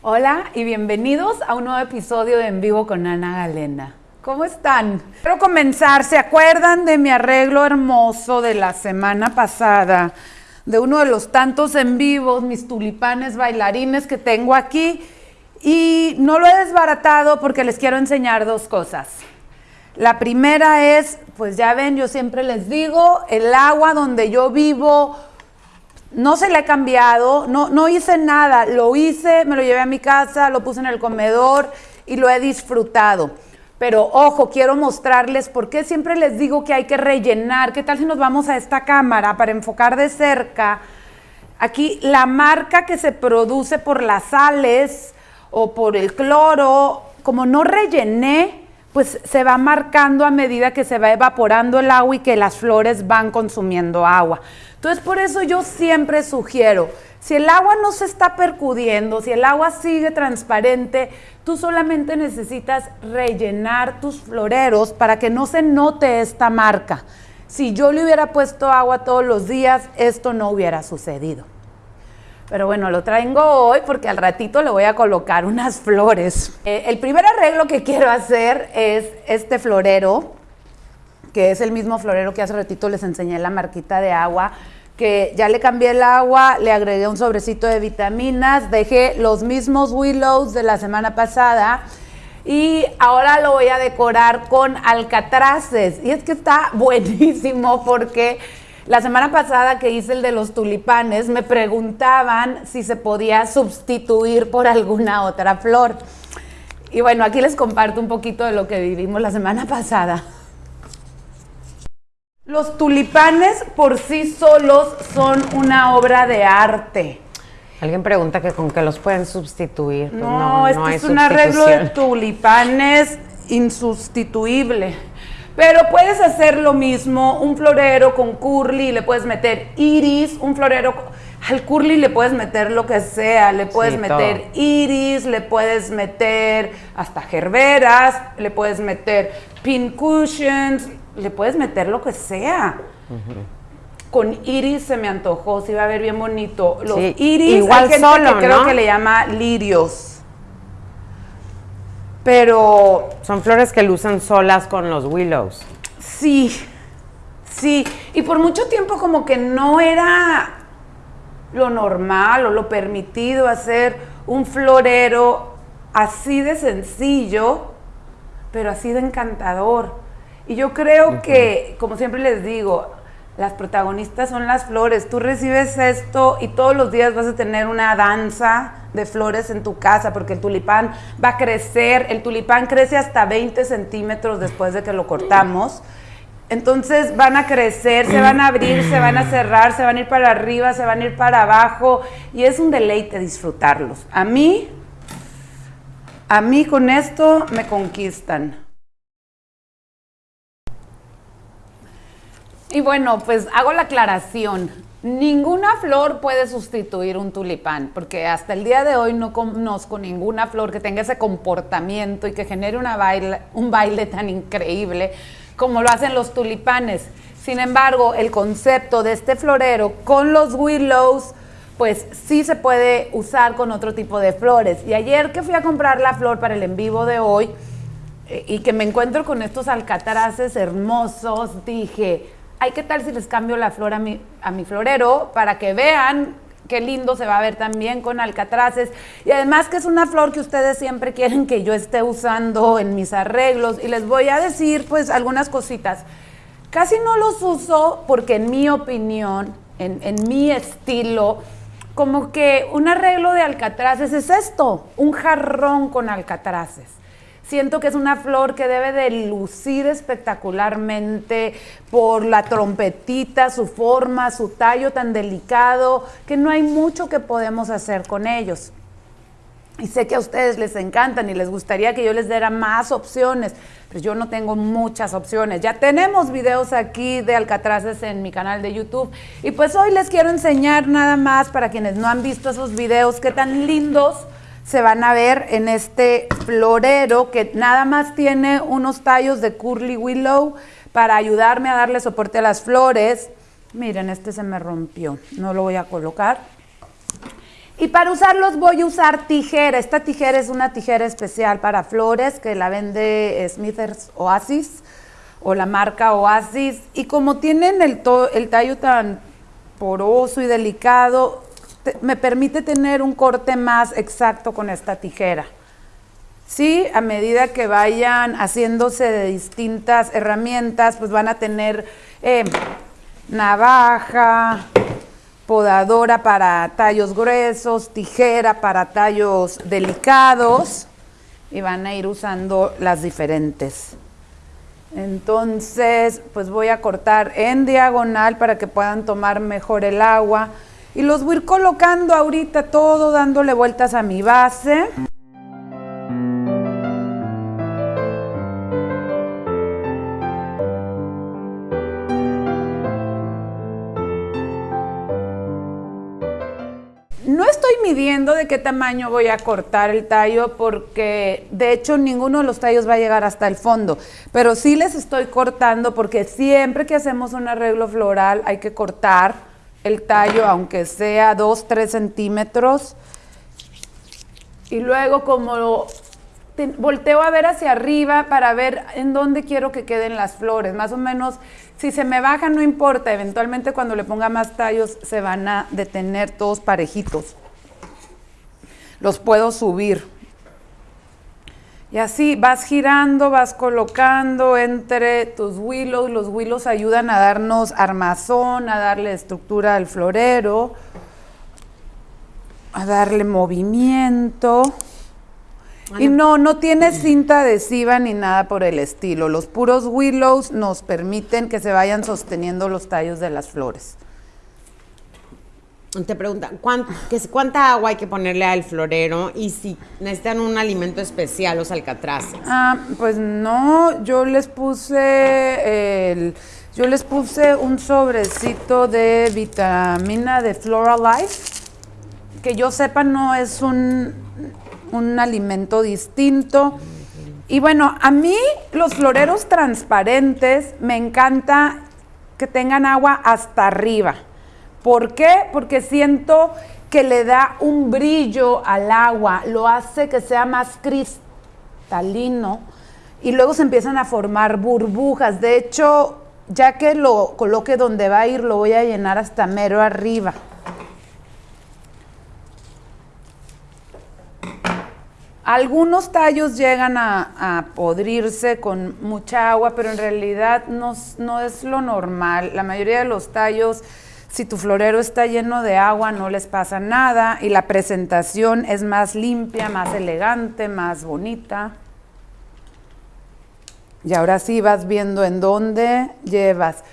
Hola y bienvenidos a un nuevo episodio de En Vivo con Ana Galena. ¿Cómo están? Quiero comenzar. ¿Se acuerdan de mi arreglo hermoso de la semana pasada? De uno de los tantos en vivos, mis tulipanes bailarines que tengo aquí. Y no lo he desbaratado porque les quiero enseñar dos cosas. La primera es, pues ya ven, yo siempre les digo, el agua donde yo vivo no se le ha cambiado, no, no hice nada, lo hice, me lo llevé a mi casa, lo puse en el comedor y lo he disfrutado. Pero ojo, quiero mostrarles por qué siempre les digo que hay que rellenar. ¿Qué tal si nos vamos a esta cámara para enfocar de cerca? Aquí la marca que se produce por las sales o por el cloro, como no rellené, pues se va marcando a medida que se va evaporando el agua y que las flores van consumiendo agua. Entonces, por eso yo siempre sugiero, si el agua no se está percudiendo, si el agua sigue transparente, tú solamente necesitas rellenar tus floreros para que no se note esta marca. Si yo le hubiera puesto agua todos los días, esto no hubiera sucedido. Pero bueno, lo traigo hoy porque al ratito le voy a colocar unas flores. Eh, el primer arreglo que quiero hacer es este florero que es el mismo florero que hace ratito les enseñé la marquita de agua, que ya le cambié el agua, le agregué un sobrecito de vitaminas, dejé los mismos willows de la semana pasada y ahora lo voy a decorar con alcatraces. Y es que está buenísimo porque la semana pasada que hice el de los tulipanes me preguntaban si se podía sustituir por alguna otra flor. Y bueno, aquí les comparto un poquito de lo que vivimos la semana pasada. Los tulipanes por sí solos son una obra de arte. Alguien pregunta que con qué los pueden sustituir. Pues no, es que es un arreglo de tulipanes insustituible. Pero puedes hacer lo mismo, un florero con curly, le puedes meter iris, un florero al curly le puedes meter lo que sea, le puedes meter iris, le puedes meter hasta gerberas, le puedes meter pin cushions, le puedes meter lo que sea. Con iris se me antojó, se iba a ver bien bonito. Los iris, igual hay solo, que creo que le llama lirios. Pero... Son flores que lucen solas con los willows. Sí, sí. Y por mucho tiempo como que no era lo normal o lo permitido hacer un florero así de sencillo, pero así de encantador. Y yo creo que, como siempre les digo, las protagonistas son las flores. Tú recibes esto y todos los días vas a tener una danza de flores en tu casa porque el tulipán va a crecer. El tulipán crece hasta 20 centímetros después de que lo cortamos. Entonces van a crecer, se van a abrir, se van a cerrar, se van a ir para arriba, se van a ir para abajo y es un deleite disfrutarlos. A mí, a mí con esto me conquistan. Y bueno, pues hago la aclaración. Ninguna flor puede sustituir un tulipán, porque hasta el día de hoy no conozco ninguna flor que tenga ese comportamiento y que genere un baile tan increíble como lo hacen los tulipanes. Sin embargo, el concepto de este florero con los willows, pues sí se puede usar con otro tipo de flores. Y ayer que fui a comprar la flor para el en vivo de hoy eh, y que me encuentro con estos alcatraces hermosos, dije, ay, ¿qué tal si les cambio la flor a mi, florero para que vean qué lindo se va a ver también con alcatraces. Y además que es una flor que ustedes siempre quieren que yo esté usando en mis arreglos. Y les voy a decir pues algunas cositas. Casi no los uso porque en mi opinión, en, en mi estilo, como que un arreglo de alcatraces es esto, un jarrón con alcatraces. Siento que es una flor que debe de lucir espectacularmente por la trompetita, su forma, su tallo tan delicado, que no hay mucho que podemos hacer con ellos. Y sé que a ustedes les encantan y les gustaría que yo les diera más opciones, pero yo no tengo muchas opciones. Ya tenemos videos aquí de alcatraces en mi canal de YouTube. Y pues hoy les quiero enseñar nada más para quienes no han visto esos videos, qué tan lindos se van a ver en este florero que nada más tiene unos tallos de curly willow para ayudarme a darle soporte a las flores. Miren, este se me rompió, no lo voy a colocar. Y para usarlos voy a usar tijera. Esta tijera es una tijera especial para flores que la vende Smithers Oasis o la marca Oasis. Y como tienen el, el tallo tan poroso y delicado, me permite tener un corte más exacto con esta tijera. Sí, a medida que vayan haciéndose de distintas herramientas, pues van a tener eh, navaja, podadora para tallos gruesos, tijera para tallos delicados y van a ir usando las diferentes. Entonces, pues voy a cortar en diagonal para que puedan tomar mejor el agua y los voy a ir colocando ahorita todo dándole vueltas a mi base. No estoy midiendo de qué tamaño voy a cortar el tallo porque de hecho ninguno de los tallos va a llegar hasta el fondo, pero sí les estoy cortando porque siempre que hacemos un arreglo floral hay que cortar el tallo aunque sea 2, 3 centímetros y luego como volteo a ver hacia arriba para ver en dónde quiero que queden las flores, más o menos si se me baja no importa, eventualmente cuando le ponga más tallos se van a detener todos parejitos. Los puedo subir. Y así vas girando, vas colocando entre tus willows. Los willows ayudan a darnos armazón, a darle estructura al florero, a darle movimiento. Y no, no tiene cinta adhesiva ni nada por el estilo. Los puros willows nos permiten que se vayan sosteniendo los tallos de las flores. Te preguntan, ¿cuánta, agua hay que ponerle al florero y si necesitan un alimento especial los alcatraces? Ah, pues no, yo les puse el, yo les puse un sobrecito de vitamina de Flora Life, que yo sepa no es un un alimento distinto. Y bueno, a mí los floreros transparentes me encanta que tengan agua hasta arriba. ¿Por qué? Porque siento que le da un brillo al agua, lo hace que sea más cristalino y luego se empiezan a formar burbujas. De hecho, ya que lo coloque donde va a ir, lo voy a llenar hasta mero arriba. Algunos tallos llegan a, podrirse con mucha agua, pero en realidad no, es lo normal. La mayoría de los tallos, si tu florero está lleno de agua, no les pasa nada y la presentación es más limpia, más elegante, más bonita. Y ahora sí vas viendo en dónde llevas.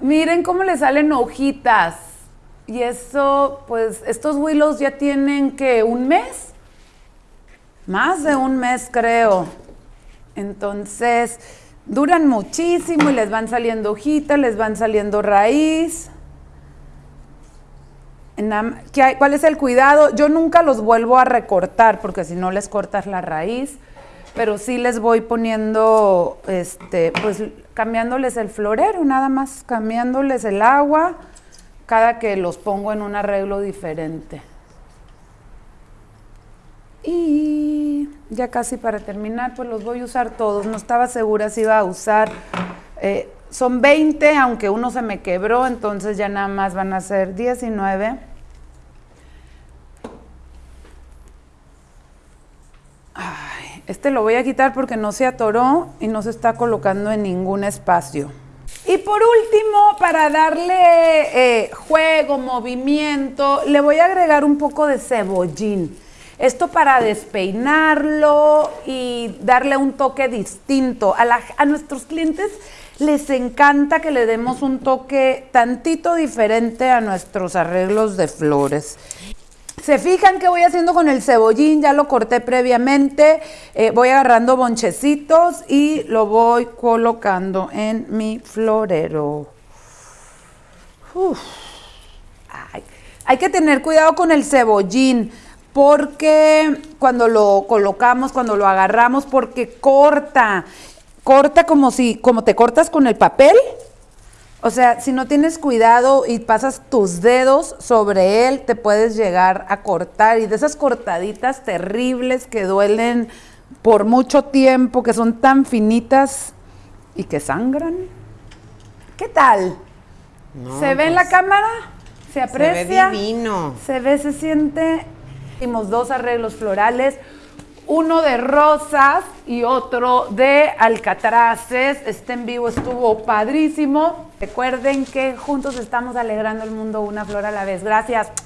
Miren cómo le salen hojitas. Y eso, pues, estos willows ya tienen que un mes más de un mes creo. Entonces, duran muchísimo y les van saliendo hojitas, les van saliendo raíz. ¿Cuál es el cuidado? Yo nunca los vuelvo a recortar porque si no les cortas la raíz, pero sí les voy poniendo, este, pues cambiándoles el florero, nada más cambiándoles el agua cada que los pongo en un arreglo diferente. Y ya casi para terminar, pues los voy a usar todos. No estaba segura si iba a usar. Eh, son 20, aunque uno se me quebró, entonces ya nada más van a ser 19. Este lo voy a quitar porque no se atoró y no se está colocando en ningún espacio. Y por último, para darle eh, juego, movimiento, le voy a agregar un poco de cebollín. Esto para despeinarlo y darle un toque distinto. A, nuestros clientes les encanta que le demos un toque tantito diferente a nuestros arreglos de flores. Se fijan que voy haciendo con el cebollín, ya lo corté previamente, eh, voy agarrando bonchecitos y lo voy colocando en mi florero. hay que tener cuidado con el cebollín porque cuando lo colocamos, cuando lo agarramos, porque corta, corta como si, como te cortas con el papel, O sea, si no tienes cuidado y pasas tus dedos sobre él, te puedes llegar a cortar. Y de esas cortaditas terribles que duelen por mucho tiempo, que son tan finitas y que sangran. ¿Qué tal? No, ¿Se ve en la pues, cámara? ¿Se Se ve aprecia? divino. Se ve, se siente. Hicimos dos arreglos florales, uno de rosas y otro de alcatraces. Este en vivo estuvo padrísimo. Recuerden que juntos estamos alegrando el mundo una flor a la vez. Gracias.